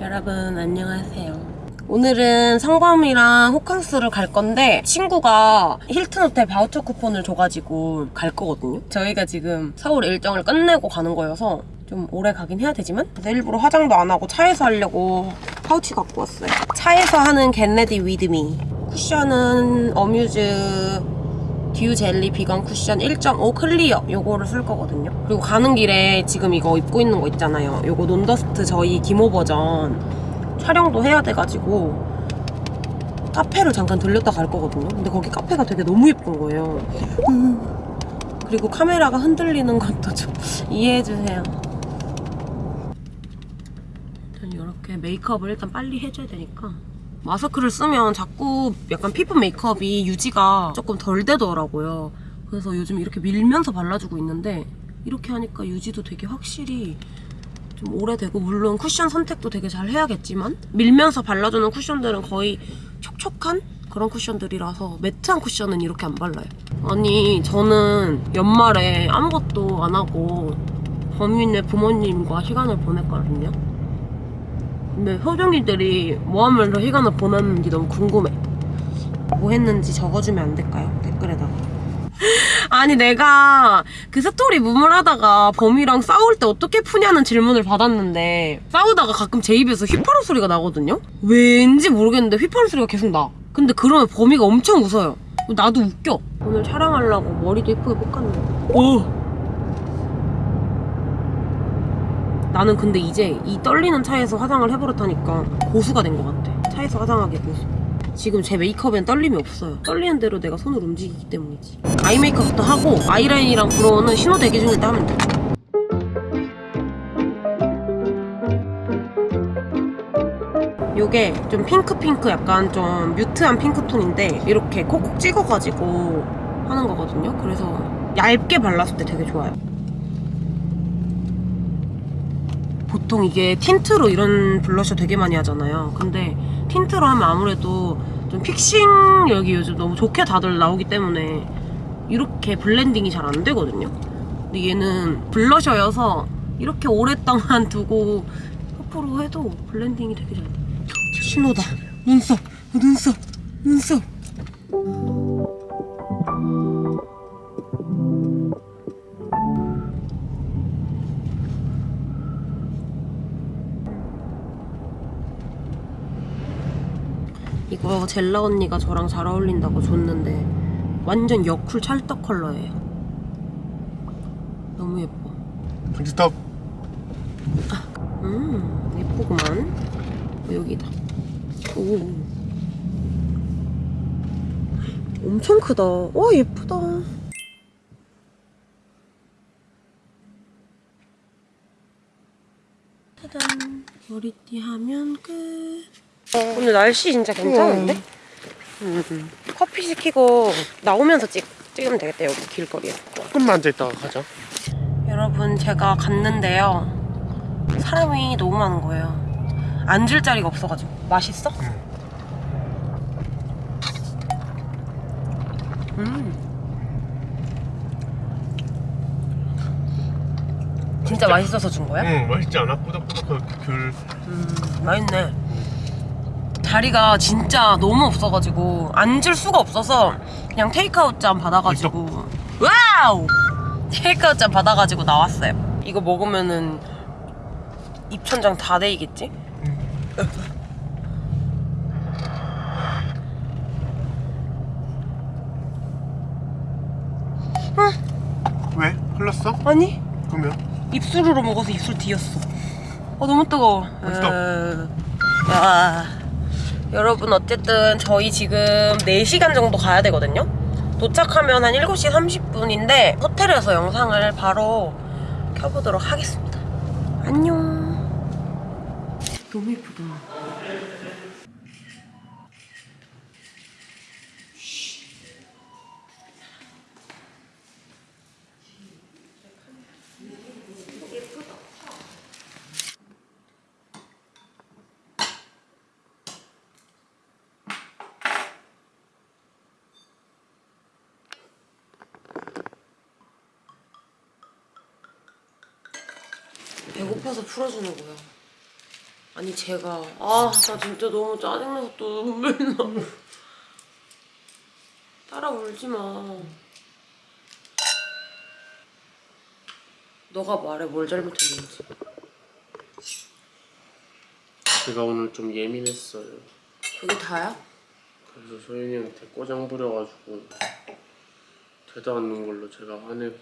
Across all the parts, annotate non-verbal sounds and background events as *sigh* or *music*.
여러분 안녕하세요. 오늘은 성범이랑 호캉스를 갈 건데 친구가 힐튼 호텔 바우처 쿠폰을 줘가지고 갈 거거든요. 저희가 지금 서울 일정을 끝내고 가는 거여서 좀 오래 가긴 해야 되지만 그래서 일부러 화장도 안 하고 차에서 하려고 파우치 갖고 왔어요. 차에서 하는 get ready with me 쿠션은 어뮤즈 듀 젤리 비건 쿠션 1.5 클리어 요거를 쓸 거거든요. 그리고 가는 길에 지금 이거 입고 있는 거 있잖아요. 요거 논더스트 저희 기모 버전 촬영도 해야 돼가지고 카페를 잠깐 들렸다 갈 거거든요. 근데 거기 카페가 되게 너무 예쁜 거예요. 음. 그리고 카메라가 흔들리는 것도 좀 *laughs* 이해해주세요. 이렇게 메이크업을 일단 빨리 해줘야 되니까 마스크를 쓰면 자꾸 약간 피부 메이크업이 유지가 조금 덜 되더라고요. 그래서 요즘 이렇게 밀면서 발라주고 있는데 이렇게 하니까 유지도 되게 확실히 좀 오래되고 물론 쿠션 선택도 되게 잘 해야겠지만 밀면서 발라주는 쿠션들은 거의 촉촉한 그런 쿠션들이라서 매트한 쿠션은 이렇게 안 발라요. 아니 저는 연말에 아무것도 안 하고 범인의 부모님과 시간을 보냈거든요. 근데 효정이들이 뭐 하면서 시간을 보냈는지 너무 궁금해. 뭐 했는지 적어주면 안 될까요? 댓글에다가. *laughs* 아니 내가 그 스토리 무물하다가 범이랑 싸울 때 어떻게 푸냐는 질문을 받았는데 싸우다가 가끔 제 입에서 휘파람 소리가 나거든요? 왠지 모르겠는데 휘파람 소리가 계속 나. 근데 그러면 범이가 엄청 웃어요. 나도 웃겨. 오늘 촬영하려고 머리도 예쁘게 볶았는데. 오! 나는 근데 이제 이 떨리는 차에서 화장을 해버렸다니까 고수가 된 것 같아. 차에서 화장하기 고수. 지금 제 메이크업엔 떨림이 없어요. 떨리는 대로 내가 손을 움직이기 때문이지. 아이 메이크업부터 하고 아이라인이랑 brow는 신호 대기 중일 때 하면 돼. 요게 좀 핑크핑크 약간 좀 mute한 핑크톤인데 이렇게 콕콕 찍어가지고 하는 거거든요. 그래서 얇게 발랐을 때 되게 좋아요. 보통 이게 틴트로 이런 블러셔 되게 많이 하잖아요. 근데 틴트로 하면 아무래도 좀 fixing력이 요즘 너무 좋게 다들 나오기 때문에 이렇게 블렌딩이 잘 안 되거든요. 근데 얘는 블러셔여서 이렇게 오랫동안 *laughs* 두고 퍼프로 해도 블렌딩이 되게 잘 돼. 신호다. 눈썹, 눈썹, 눈썹. 이거 젤라 언니가 저랑 잘 어울린다고 줬는데 완전 여쿨 찰떡 컬러예요. 너무 예뻐. 스톱 음 예쁘구만. 어, 여기다. 오. 엄청 크다. 와 예쁘다. 짜잔. 머리띠 하면 끝. 오늘 날씨 진짜 괜찮은데? 음. 커피 시키고 나오면서 찍, 찍으면 되겠다 여기 길거리에 조금만 앉아있다가 가자 여러분 제가 갔는데요 사람이 너무 많은 거예요 앉을 자리가 없어가지고 맛있어? 음 진짜 맛있어서 준 거야? 응 맛있지 않아? 꾸덕꾸덕한 그 크림 맛있네 자리가 진짜 너무 없어가지고 앉을 수가 없어서 그냥 테이크아웃 잔 받아가지고 와우 테이크아웃 잔 받아가지고 나왔어요 이거 먹으면은 입천장 다 데이겠지? 왜? 흘렀어? 아니 그러면? 입술으로 먹어서 입술 뒤었어 어 너무 뜨거워 맛있다. 에... 아, 여러분 어쨌든 저희 지금 4시간 정도 가야 되거든요. 도착하면 한 7시 30분인데 호텔에서 영상을 바로 켜보도록 하겠습니다. 안녕. 너무 예쁘다 풀어주는 거야 아니 제가 아 나 진짜 너무 짜증나서 또 눈물 나. 따라 울지 마. 너가 말해 뭘 잘못했는지. 제가 오늘 좀 예민했어요. 그게 다야? 그래서 소연이한테 꼬장 부려가지고 되도 않는 걸로 제가 화내고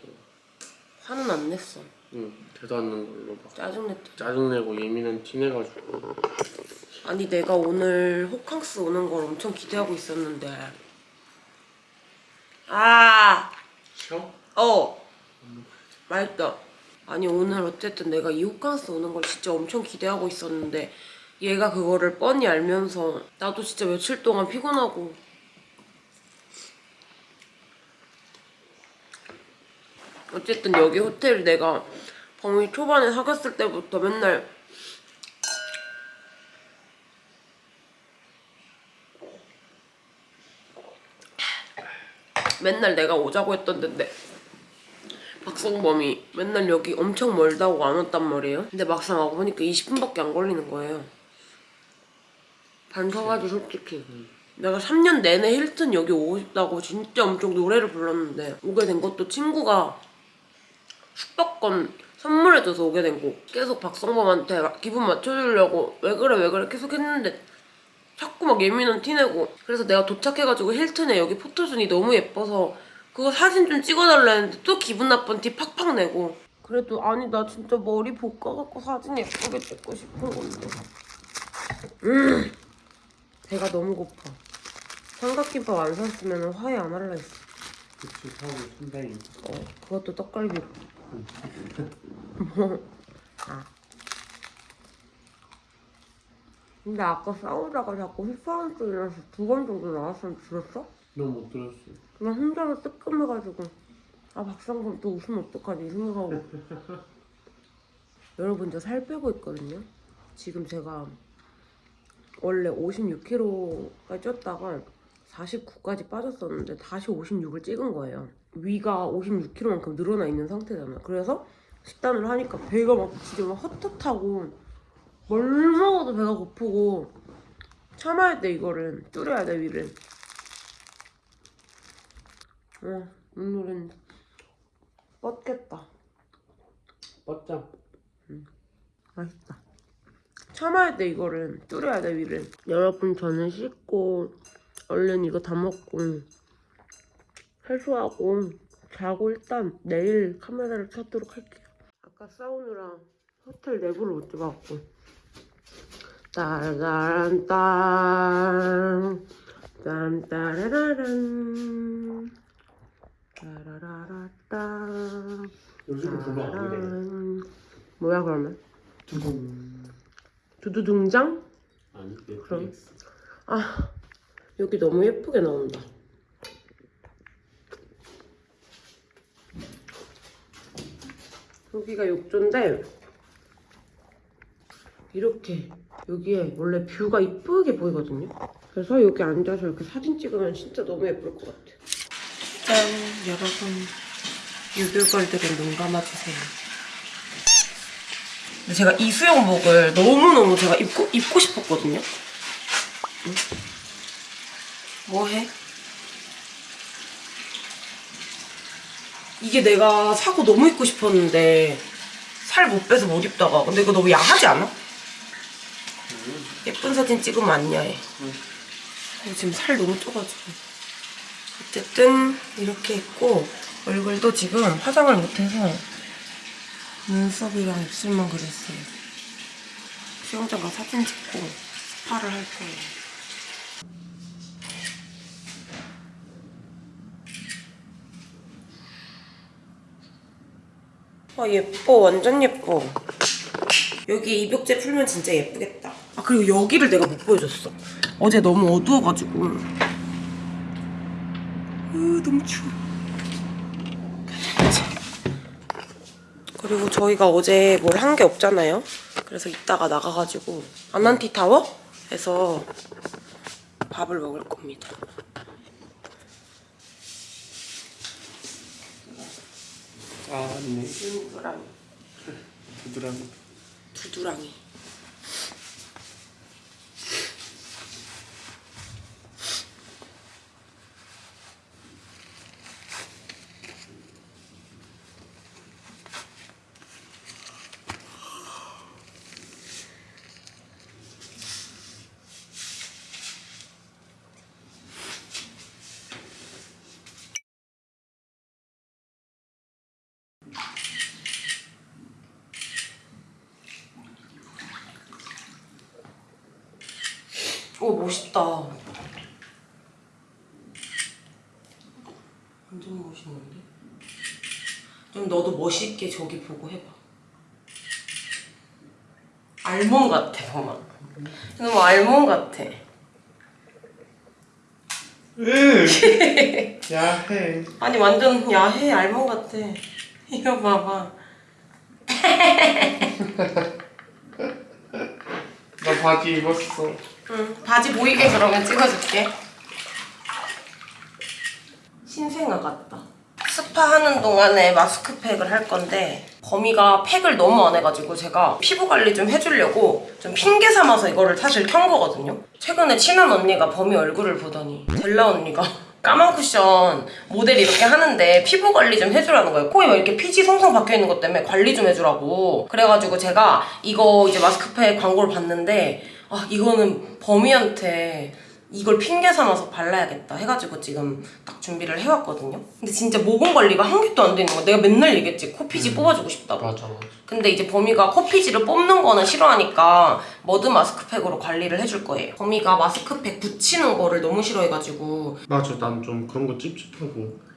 화는 안 냈어. 응 않는 걸로 막 짜증냈다. 짜증내고 예민한 티 내가지고 아니 내가 오늘 호캉스 오는 걸 엄청 기대하고 있었는데. 아, 쉬어? 어, 맛있다. 아니 오늘 어쨌든 내가 이 호캉스 오는 걸 진짜 엄청 기대하고 있었는데 얘가 그거를 뻔히 알면서 나도 진짜 며칠 동안 피곤하고 어쨌든 여기 호텔 내가 범위 초반에 사귀었을 때부터 맨날 맨날 내가 오자고 했던 데인데 박성범이 맨날 여기 엄청 멀다고 안 왔단 말이에요. 근데 막상 와보니까 20분밖에 안 걸리는 거예요. 반성하지 솔직히. 내가 3년 내내 힐튼 여기 오고 싶다고 진짜 엄청 노래를 불렀는데 오게 된 것도 친구가 숙박권 선물해줘서 오게 된 거. 계속 박성범한테 기분 맞춰주려고 왜 그래 왜 그래 계속 했는데 자꾸 막 예민한 티내고. 그래서 내가 도착해가지고 힐튼에 여기 포토존이 너무 예뻐서 그거 사진 좀 찍어달라 했는데 또 기분 나쁜 티 팍팍 내고. 그래도 아니 나 진짜 머리 볶아갖고 사진 예쁘게 찍고 싶은 건데. 음 배가 너무 고파. 삼각김밥 안 샀으면 화해 안 할라 했어. 그치 사고 상당히 어 그것도 떡갈비로 아. 근데 아까 싸우다가 자꾸 휘파람 소리 나서 두 번 정도 나왔으면 들었어? 너못 들었어. 그냥 혼자서 뜨끔해가지고. 아 박상범 또 웃으면 어떡하지? 생각하고. *laughs* 여러분 저 살 빼고 있거든요. 지금 제가 원래 56kg까지 쪘다가 49까지 빠졌었는데 다시 56을 찍은 거예요 위가 56kg만큼 늘어나 있는 상태잖아요 그래서 식단을 하니까 배가 막 진짜 막 헛헛하고 뭘 먹어도 배가 고프고 참아야 돼 이거를 줄여야 돼 위를 어, 오늘은 뻗겠다. 뻗자 맛있다. 참아야 돼 이거를 줄여야 돼 위를. 여러분 저는 씻고 얼른 이거 다 먹고 해소하고 자고 일단 내일 카메라를 켜도록 할게요. 아까 사우느라 호텔 내부를 못 찍어갖고 따라란딴 딴따라라란 따라라라따 요즘은 별로 안 따란. 뭐야 그러면? 두둥 두두둥장? 아니. 넷플릭스 아 여기 너무 예쁘게 나온다. 여기가 욕조인데 이렇게 여기에 원래 뷰가 이쁘게 보이거든요. 그래서 여기 앉아서 이렇게 사진 찍으면 진짜 너무 예쁠 것 같아. 짠 여러분 유교걸들은 눈 감아주세요. 근데 제가 이 수영복을 너무너무 제가 입고, 입고 싶었거든요. 뭐해? 이게 내가 사고 너무 입고 싶었는데 살 못 빼서 못 입다가. 근데 이거 너무 야하지 않아? 예쁜 사진 찍으면 안 야해 어, 지금 살 너무 쪄가지고. 어쨌든 이렇게 입고 얼굴도 지금 화장을 못해서 눈썹이랑 입술만 그렸어요. 수영장 가서 사진 찍고 스파를 할 거예요 아 예뻐. 완전 예뻐. 여기 입욕제 풀면 진짜 예쁘겠다. 아 그리고 여기를 내가 못 보여줬어. 어제 너무 어두워가지고. 으 너무 추워. 그리고 저희가 어제 뭘 한 게 없잖아요. 그래서 이따가 나가가지고 아난티 타워에서 밥을 먹을 겁니다 아 맞네. 두두랑이 두드랑이 두두랑이 오 멋있다. 완전 멋있는데? 좀 너도 멋있게 저기 보고 해봐. 알몸 같아, 정말. 너무 알몸 같아. 야해. 아니 완전 야해 알몸 같아. 이거 봐봐. 나 바지 입었어. 응, 바지 보이게 그러면 찍어줄게. 신생아 같다. 스파 하는 동안에 마스크팩을 할 건데 범이가 팩을 너무 안 해가지고 제가 피부 관리 좀 해주려고 좀 핑계 삼아서 이거를 사실 켠 거거든요. 최근에 친한 언니가 범이 얼굴을 보더니 델라 언니가 까만 쿠션 모델 이렇게 하는데 피부 관리 좀 해주라는 거예요. 코에 막 이렇게 피지 송송 박혀 있는 것 때문에 관리 좀 해주라고. 그래가지고 제가 이거 이제 마스크팩 광고를 봤는데 아 이거는 범이한테 이걸 핑계 삼아서 발라야겠다 해가지고 지금 딱 준비를 해왔거든요. 근데 진짜 모공 관리가 한 개도 안 되는 거야. 내가 맨날 얘기했지 코피지 뽑아주고 싶다고. 맞아 맞아. 근데 이제 범이가 코피지를 뽑는 거는 싫어하니까 머드 마스크팩으로 관리를 해줄 거예요. 범이가 마스크팩 붙이는 거를 너무 싫어해가지고 맞아 난 좀 그런 거 찝찝하고.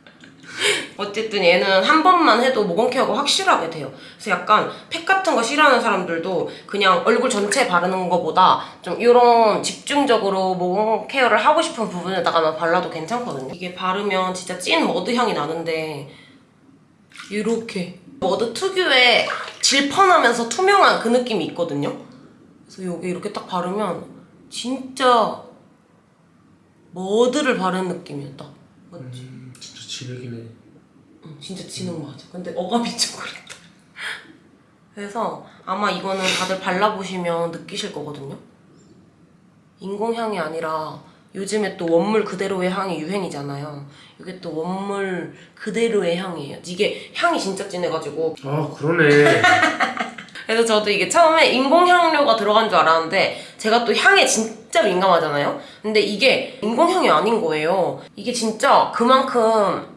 어쨌든 얘는 한 번만 해도 모공 케어가 확실하게 돼요. 그래서 약간 팩 같은 거 싫어하는 사람들도 그냥 얼굴 전체에 바르는 것보다 좀 이런 집중적으로 모공 케어를 하고 싶은 부분에다가만 발라도 괜찮거든요. 이게 바르면 진짜 찐 머드 향이 나는데 이렇게 머드 특유의 질펀하면서 투명한 그 느낌이 있거든요. 그래서 여기 이렇게 딱 바르면 진짜 머드를 바른 느낌이야 딱. 맞지? 음, 진짜 지르기네. 응, 진짜 지능 맞아. 근데 어감이 *laughs* 좀 그랬다. 그래서 아마 이거는 다들 발라보시면 느끼실 거거든요. 인공향이 아니라 요즘에 또 원물 그대로의 향이 유행이잖아요. 이게 또 원물 그대로의 향이에요. 이게 향이 진짜 진해가지고 아 그러네. *laughs* 그래서 저도 이게 처음에 인공향료가 들어간 줄 알았는데 제가 또 향에 진짜 민감하잖아요. 근데 이게 인공향이 아닌 거예요. 이게 진짜 그만큼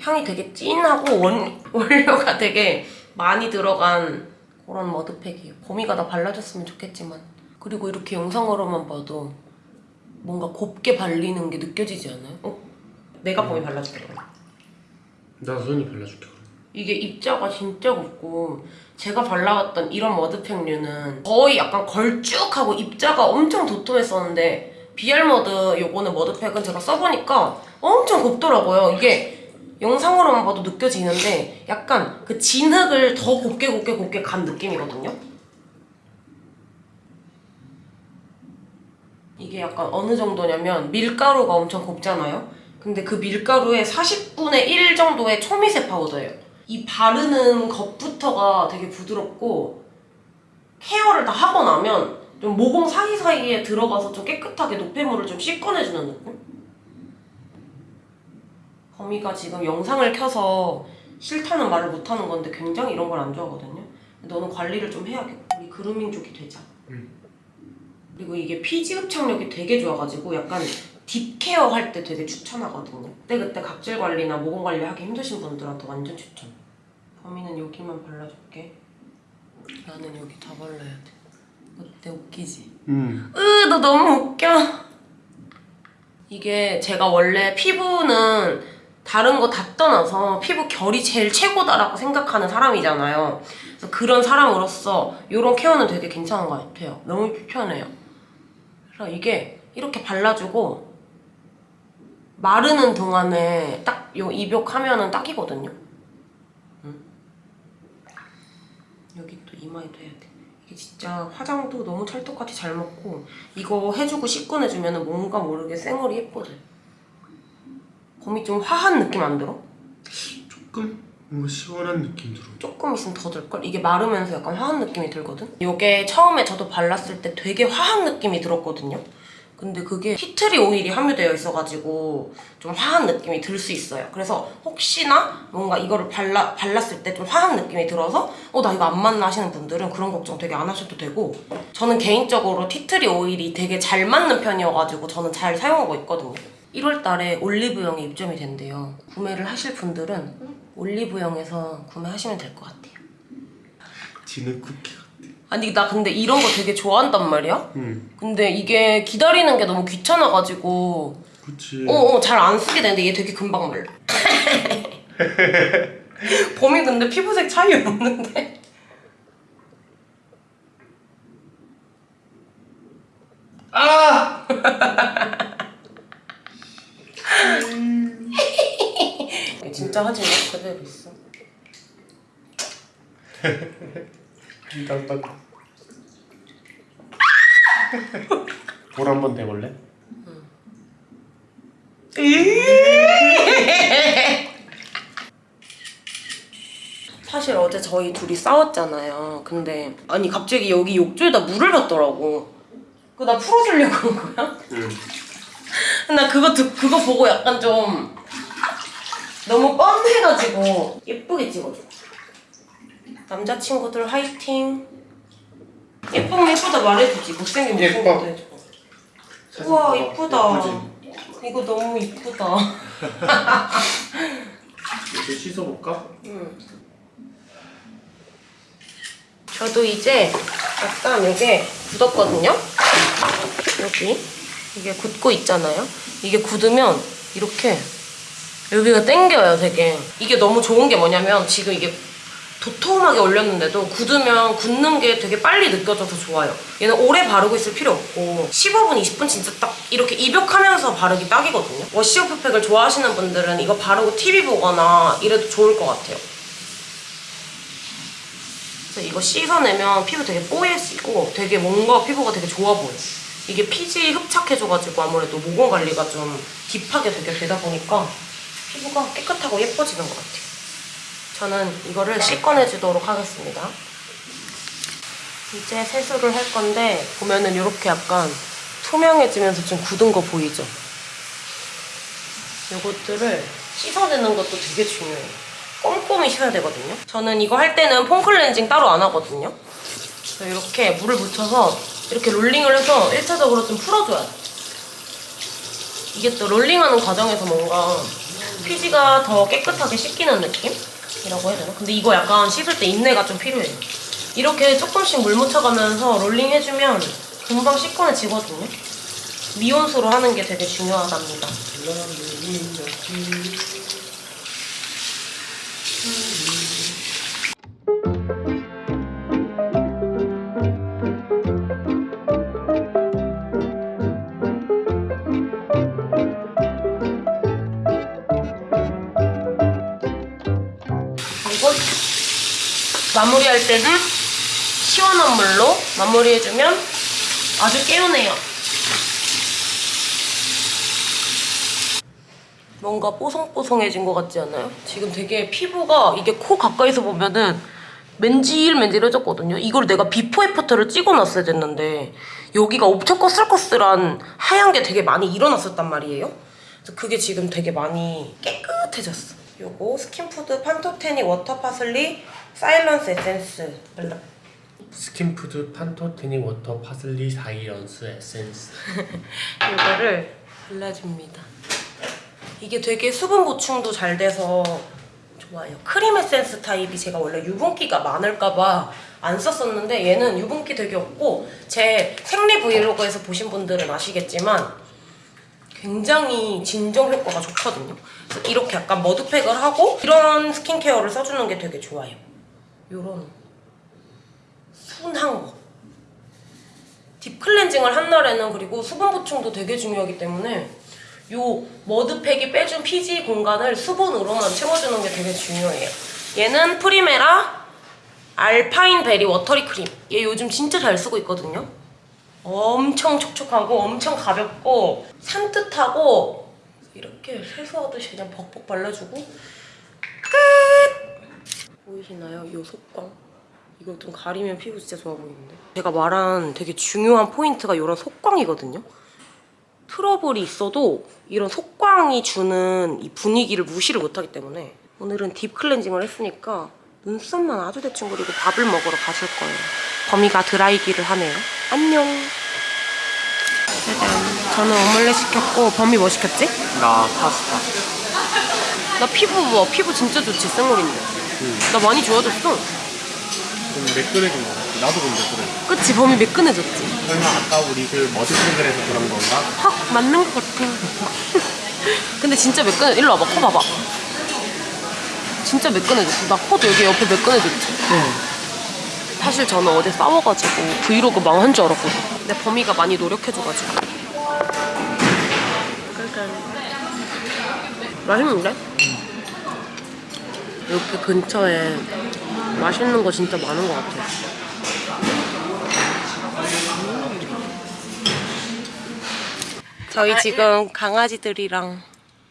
향이 되게 진하고 원, *laughs* 원료가 되게 많이 들어간 그런 머드팩이에요. 봄이가 나 발라줬으면 좋겠지만 그리고 이렇게 영상으로만 봐도 뭔가 곱게 발리는 게 느껴지지 않아요? 어? 내가 봄이 발라줄게 그럼. 나 소연이 발라줄게. 이게 입자가 진짜 곱고 제가 발라왔던 이런 머드팩류는 거의 약간 걸쭉하고 입자가 엄청 도톰했었는데 비알머드 요거는 머드팩은 제가 써보니까 엄청 곱더라고요. 이게 영상으로만 봐도 느껴지는데 약간 그 진흙을 더 곱게 곱게 곱게 간 느낌이거든요. 이게 약간 어느 정도냐면 밀가루가 엄청 곱잖아요. 근데 그 밀가루의 40분의 1 정도의 초미세 파우더예요. 이 바르는 것부터가 되게 부드럽고 케어를 다 하고 나면 좀 모공 사이사이에 들어가서 좀 깨끗하게 노폐물을 좀 씻어내주는 느낌? 범이가 지금 영상을 켜서 싫다는 말을 못하는 건데 굉장히 이런 걸 안 좋아하거든요. 너는 관리를 좀 해야겠다. 우리 그루밍 쪽이 되자. 응. 그리고 이게 피지 흡착력이 되게 좋아가지고 약간 딥케어 할 때 되게 추천하거든요. 그때 그때 각질 관리나 모공 관리 하기 힘드신 분들한테 완전 추천. 범이는 여기만 발라줄게. 나는 여기 다 발라야 돼. 어때 웃기지? 음. 으, 너 너무 웃겨. 이게 제가 원래 피부는 다른 거 다 떠나서 피부 결이 제일 최고다라고 생각하는 사람이잖아요. 그래서 그런 사람으로서 이런 케어는 되게 괜찮은 것 같아요. 너무 편해요. 그래서 이게 이렇게 발라주고 마르는 동안에 딱 요 입욕하면은 딱이거든요. 응? 여기 또 이마에도 해야 돼. 이게 진짜 화장도 너무 찰떡같이 잘 먹고 이거 해주고 씻고 내주면 뭔가 모르게 쌩얼이 예뻐져. 범이 좀 화한 느낌 안 들어? 조금 뭔가 시원한 느낌 들어. 조금 있으면 더 들걸? 이게 마르면서 약간 화한 느낌이 들거든? 이게 처음에 저도 발랐을 때 되게 화한 느낌이 들었거든요? 근데 그게 티트리 오일이 함유되어 있어가지고 좀 화한 느낌이 들 수 있어요. 그래서 혹시나 뭔가 이거를 발라, 발랐을 때 좀 화한 느낌이 들어서 어, 나 이거 안 맞나 하시는 분들은 그런 걱정 되게 안 하셔도 되고 저는 개인적으로 티트리 오일이 되게 잘 맞는 편이어가지고 저는 잘 사용하고 있거든요. 1월 달에 올리브영에 입점이 된대요. 구매를 하실 분들은 올리브영에서 구매하시면 될 것 같아요. 진흙 쿠키 같 아. 아니 나 근데 이런 거 되게 좋아한단 말이야. 응. 근데 이게 기다리는 게 너무 귀찮아가지고 그치. 어어 잘 안 쓰게 되는데 얘 되게 금방 말라. 범이 *laughs* 근데 피부색 차이 없는데. 아! *laughs* 진짜 하지 마 그대로 있어. *laughs* 땀땀. 볼한번 대볼래? 사실 어제 저희 둘이 싸웠잖아요. 근데 아니 갑자기 여기 욕조에다 물을 받더라고. 그거 나 풀어주려고 한 거야? 응. 나 그거 듣, 그거 보고 약간 좀 너무 뻔해가지고 예쁘게 찍어줘. 남자친구들 화이팅. 예쁘면 예쁘다 말해주지. 못생기면 예뻐. 못생겨도 해줘. 우와. 이쁘다. 이거 너무 이쁘다. *laughs* 이제 씻어볼까? 저도 이제 약간 이게 굳었거든요. 여기 이게 굳고 있잖아요. 이게 굳으면 이렇게 여기가 땡겨요, 되게. 이게 너무 좋은 게 뭐냐면 지금 이게 도톰하게 올렸는데도 굳으면 굳는 게 되게 빨리 느껴져서 좋아요. 얘는 오래 바르고 있을 필요 없고 15분, 20분 진짜 딱 이렇게 입욕하면서 바르기 딱이거든요. 워시오프 팩을 좋아하시는 분들은 이거 바르고 TV 보거나 이래도 좋을 것 같아요. 그래서 이거 씻어내면 피부 되게 뽀얘지고 되게 뭔가 피부가 되게 좋아 보여. 이게 피지 흡착해줘가지고 아무래도 모공 관리가 좀 딥하게 되게 되다 보니까 피부가 깨끗하고 예뻐지는 것 같아요. 저는 이거를 씻어내 주도록 하겠습니다. 이제 세수를 할 건데 보면은 이렇게 약간 투명해지면서 좀 굳은 거 보이죠? 요것들을 씻어내는 것도 되게 중요해요. 꼼꼼히 씻어야 되거든요. 저는 이거 할 때는 폼 클렌징 따로 안 하거든요. 이렇게 물을 묻혀서 이렇게 롤링을 해서 1차적으로 좀 풀어줘야 돼. 이게 또 롤링하는 과정에서 뭔가 피지가 더 깨끗하게 씻기는 느낌 이라고 해야 되나? 근데 이거 약간 씻을 때 인내가 좀 필요해요. 이렇게 조금씩 물 묻혀가면서 롤링 해주면 금방 씻겨내지거든요. 미온수로 하는 게 되게 중요하답니다. 마무리할 때는 시원한 물로 마무리해주면 아주 개운해요. 뭔가 뽀송뽀송해진 것 같지 않아요? 지금 되게 피부가 이게 코 가까이서 보면은 맨질맨질해졌거든요. 이걸 내가 before after를 찍어놨어야 됐는데 여기가 엄청 거슬거슬한 하얀 게 되게 많이 일어났었단 말이에요. 그래서 그게 지금 되게 많이 깨끗해졌어. 요거 스킨푸드 판토테닉 워터 파슬리 사일런스 에센스. 스킨푸드 판토테닉 워터 파슬리 사이언스 에센스. *laughs* 이거를 발라줍니다. 이게 되게 수분 보충도 잘 돼서 좋아요. 크림 에센스 타입이 제가 원래 유분기가 많을까봐 안 썼었는데 얘는 유분기 되게 없고 제 생리 브이로그에서 보신 분들은 아시겠지만 굉장히 진정 효과가 좋거든요. 그래서 이렇게 약간 머드팩을 하고 이런 스킨케어를 써주는 게 되게 좋아요. 요런 순한 거. deep 클렌징을 한 날에는 그리고 수분 보충도 되게 중요하기 때문에 요 머드팩이 빼준 피지 공간을 수분으로만 채워주는 게 되게 중요해요. 얘는 프리메라 알파인 베리 워터리 크림. 얘 요즘 진짜 잘 쓰고 있거든요. 엄청 촉촉하고 엄청 가볍고 산뜻하고 이렇게 세수하듯이 그냥 벅벅 발라주고 끝! 보이시나요? 이 속광. 이거 좀 가리면 피부 진짜 좋아 보이는데. 제가 말한 되게 중요한 포인트가 이런 속광이거든요. 트러블이 있어도 이런 속광이 주는 이 분위기를 무시를 못하기 때문에 오늘은 deep 클렌징을 했으니까 눈썹만 아주 대충 그리고 밥을 먹으러 가실 거예요. 범이가 드라이기를 하네요. 안녕. 짜잔. 저는 오믈렛 시켰고 범이 뭐 시켰지? 나 파스타. 나 피부 뭐 피부 진짜 좋지 생얼인데. 나 많이 좋아졌어. 좀 맥그레기 먹어. 나도 근데 그래. 그치 범위 매끈해졌지. 설마 아까 우리 그 머드핑글에서 그런 건가? 확 맞는 것 같아. *laughs* 근데 진짜 매끈해. 일로 와봐. 코 봐봐. 진짜 매끈해졌어. 나 코도 여기 옆에 매끈해졌지. 사실 저는 어제 싸워가지고 브이로그 망한 줄 알았거든. 근데 범이가 많이 노력해줘가지고. 맛있는데? 여기 근처에 맛있는 거 진짜 많은 것 같아. 저희 지금 강아지들이랑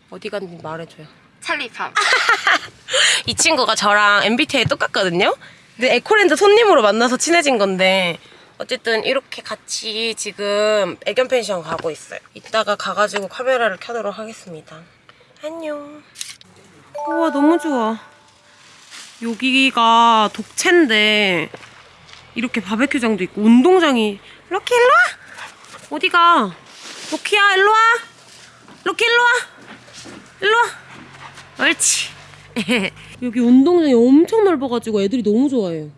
어디 갔는지 말해줘요. 찰리팜. *laughs* 이 친구가 저랑 MBTI 똑같거든요. 근데 에코랜드 손님으로 만나서 친해진 건데 어쨌든 이렇게 같이 지금 애견 펜션 가고 있어요. 이따가 가가지고 카메라를 켜도록 하겠습니다. 안녕. 우와 너무 좋아. 여기가 독채인데 이렇게 바베큐장도 있고 운동장이 럭키 일로 와. 어디가? 럭키야 일로 와. 럭키 일로 와. 일로 와. 옳지. *laughs* 여기 운동장이 엄청 넓어가지고 애들이 너무 좋아해요.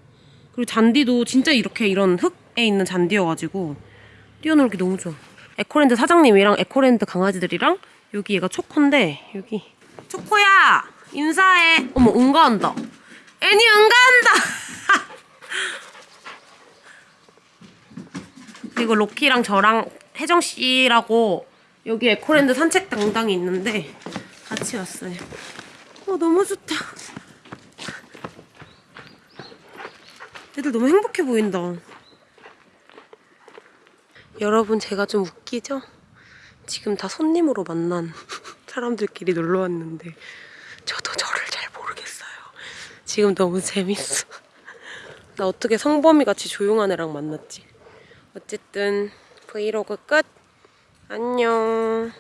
그리고 잔디도 진짜 이렇게 이런 흙에 있는 잔디여가지고 뛰어놀기 너무 좋아. 에코랜드 사장님이랑 에코랜드 강아지들이랑 여기 얘가 초코인데 여기 초코야 인사해. 어머 응가한다. 애니 응가한다. *laughs* 그리고 럭키랑 저랑 혜정 씨라고 여기 에코랜드 산책 당당이 있는데 같이 왔어요. 어 너무 좋다. 애들 너무 행복해 보인다. 여러분 제가 좀 웃기죠? 지금 다 손님으로 만난 사람들끼리 놀러 왔는데 저도 저를 잘 모르겠어요. 지금 너무 재밌어. 나 어떻게 성범이 같이 조용한 애랑 만났지? 어쨌든 브이로그 끝. 안녕.